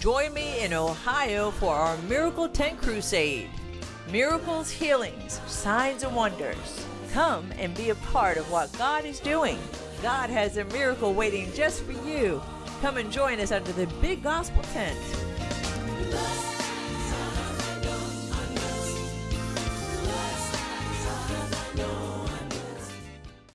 Join me in Ohio for our Miracle Tent Crusade. Miracles, healings, signs, and wonders. Come and be a part of what God is doing. God has a miracle waiting just for you. Come and join us under the big gospel tent.